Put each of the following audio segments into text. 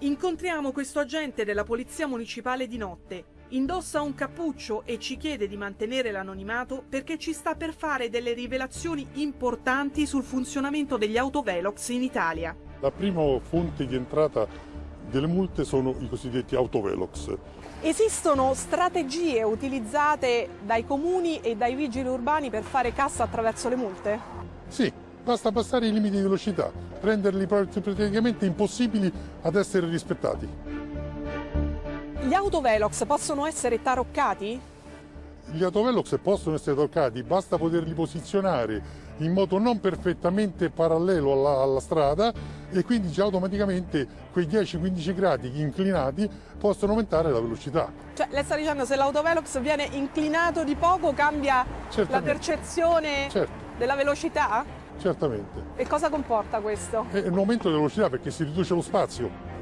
Incontriamo questo agente della Polizia Municipale di notte. Indossa un cappuccio e ci chiede di mantenere l'anonimato perché ci sta per fare delle rivelazioni importanti sul funzionamento degli autovelox in Italia. La prima fonte di entrata delle multe sono i cosiddetti autovelox. Esistono strategie utilizzate dai comuni e dai vigili urbani per fare cassa attraverso le multe? Sì, basta passare i limiti di velocità, renderli praticamente impossibili ad essere rispettati. Gli autovelox possono essere taroccati? Gli autovelox possono essere toccati, basta poterli posizionare in modo non perfettamente parallelo alla, alla strada e quindi già automaticamente quei 10-15 gradi inclinati possono aumentare la velocità. Cioè lei sta dicendo se l'autovelox viene inclinato di poco cambia Certamente. la percezione Certo. della velocità? Certamente. E cosa comporta questo? È un aumento della velocità perché si riduce lo spazio.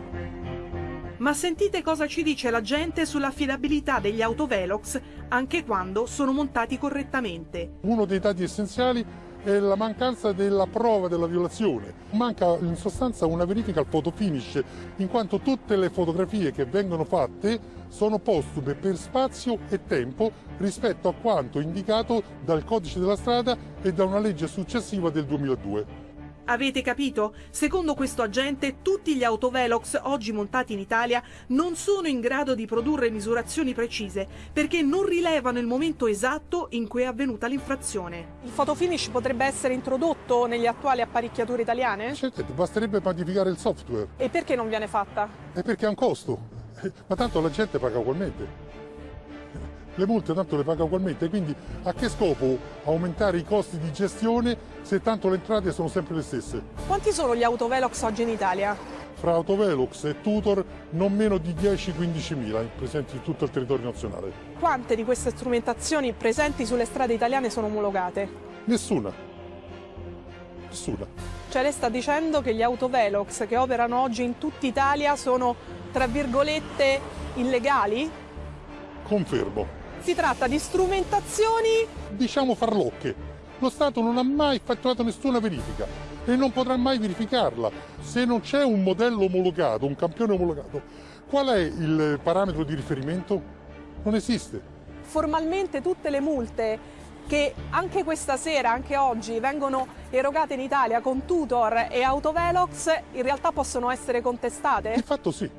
Ma sentite cosa ci dice la gente sull'affidabilità degli autovelox anche quando sono montati correttamente. Uno dei dati essenziali è la mancanza della prova della violazione. Manca in sostanza una verifica al fotofinish, in quanto tutte le fotografie che vengono fatte sono postume per spazio e tempo rispetto a quanto indicato dal codice della strada e da una legge successiva del 2002. Avete capito? Secondo questo agente, tutti gli autovelox oggi montati in Italia non sono in grado di produrre misurazioni precise perché non rilevano il momento esatto in cui è avvenuta l'infrazione. Il fotofinish potrebbe essere introdotto negli attuali apparecchiature italiane? Certamente, basterebbe modificare il software. E perché non viene fatta? È perché ha un costo. Ma tanto la gente paga ugualmente. Le multe tanto le paga ugualmente, quindi a che scopo aumentare i costi di gestione se tanto le entrate sono sempre le stesse? Quanti sono gli autovelox oggi in Italia? Fra Autovelox e Tutor non meno di 10-15 mila presenti in tutto il territorio nazionale. Quante di queste strumentazioni presenti sulle strade italiane sono omologate? Nessuna. Nessuna. Cioè lei sta dicendo che gli autovelox che operano oggi in tutta Italia sono, tra virgolette, illegali? Confermo. Si tratta di strumentazioni Diciamo farlocche. Lo Stato non ha mai effettuato nessuna verifica e non potrà mai verificarla se non c'è un modello omologato, un campione omologato. Qual è il parametro di riferimento? Non esiste. formalmente tutte le multe che anche questa sera, anche oggi, vengono erogate in Italia con tutor e autovelox in realtà possono essere contestate? Di fatto sì.